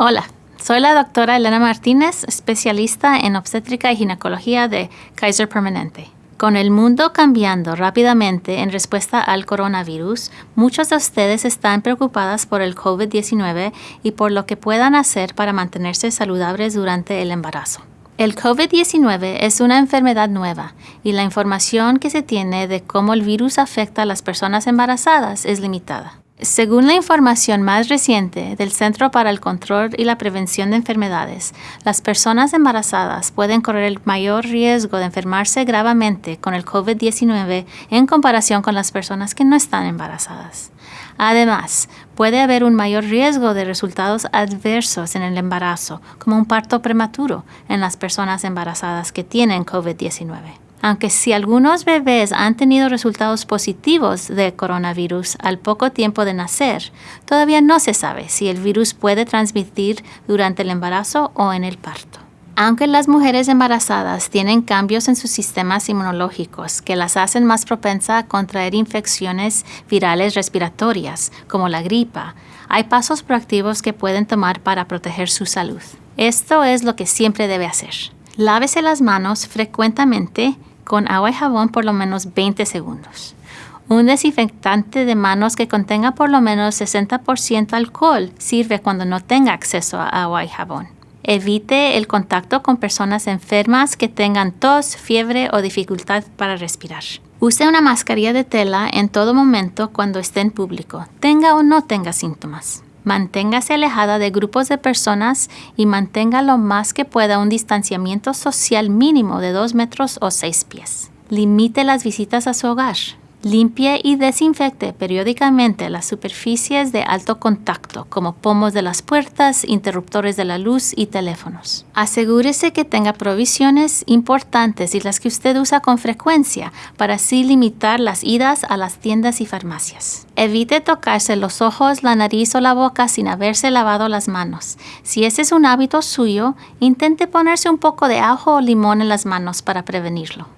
Hola, soy la doctora Elena Martínez, especialista en obstétrica y ginecología de Kaiser Permanente. Con el mundo cambiando rápidamente en respuesta al coronavirus, muchos de ustedes están preocupadas por el COVID-19 y por lo que puedan hacer para mantenerse saludables durante el embarazo. El COVID-19 es una enfermedad nueva y la información que se tiene de cómo el virus afecta a las personas embarazadas es limitada. Según la información más reciente del Centro para el Control y la Prevención de Enfermedades, las personas embarazadas pueden correr el mayor riesgo de enfermarse gravemente con el COVID-19 en comparación con las personas que no están embarazadas. Además, puede haber un mayor riesgo de resultados adversos en el embarazo, como un parto prematuro en las personas embarazadas que tienen COVID-19 aunque si algunos bebés han tenido resultados positivos de coronavirus al poco tiempo de nacer, todavía no se sabe si el virus puede transmitir durante el embarazo o en el parto. Aunque las mujeres embarazadas tienen cambios en sus sistemas inmunológicos que las hacen más propensas a contraer infecciones virales respiratorias, como la gripa, hay pasos proactivos que pueden tomar para proteger su salud. Esto es lo que siempre debe hacer. Lávese las manos frecuentemente con agua y jabón por lo menos 20 segundos. Un desinfectante de manos que contenga por lo menos 60% alcohol sirve cuando no tenga acceso a agua y jabón. Evite el contacto con personas enfermas que tengan tos, fiebre o dificultad para respirar. Use una mascarilla de tela en todo momento cuando esté en público, tenga o no tenga síntomas. Manténgase alejada de grupos de personas y mantenga lo más que pueda un distanciamiento social mínimo de 2 metros o 6 pies. Limite las visitas a su hogar. Limpie y desinfecte periódicamente las superficies de alto contacto, como pomos de las puertas, interruptores de la luz y teléfonos. Asegúrese que tenga provisiones importantes y las que usted usa con frecuencia para así limitar las idas a las tiendas y farmacias. Evite tocarse los ojos, la nariz o la boca sin haberse lavado las manos. Si ese es un hábito suyo, intente ponerse un poco de ajo o limón en las manos para prevenirlo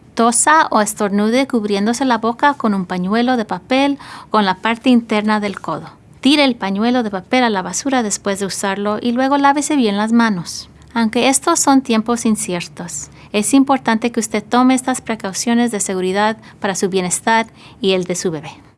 o estornude cubriéndose la boca con un pañuelo de papel con la parte interna del codo. Tire el pañuelo de papel a la basura después de usarlo y luego lávese bien las manos. Aunque estos son tiempos inciertos, es importante que usted tome estas precauciones de seguridad para su bienestar y el de su bebé.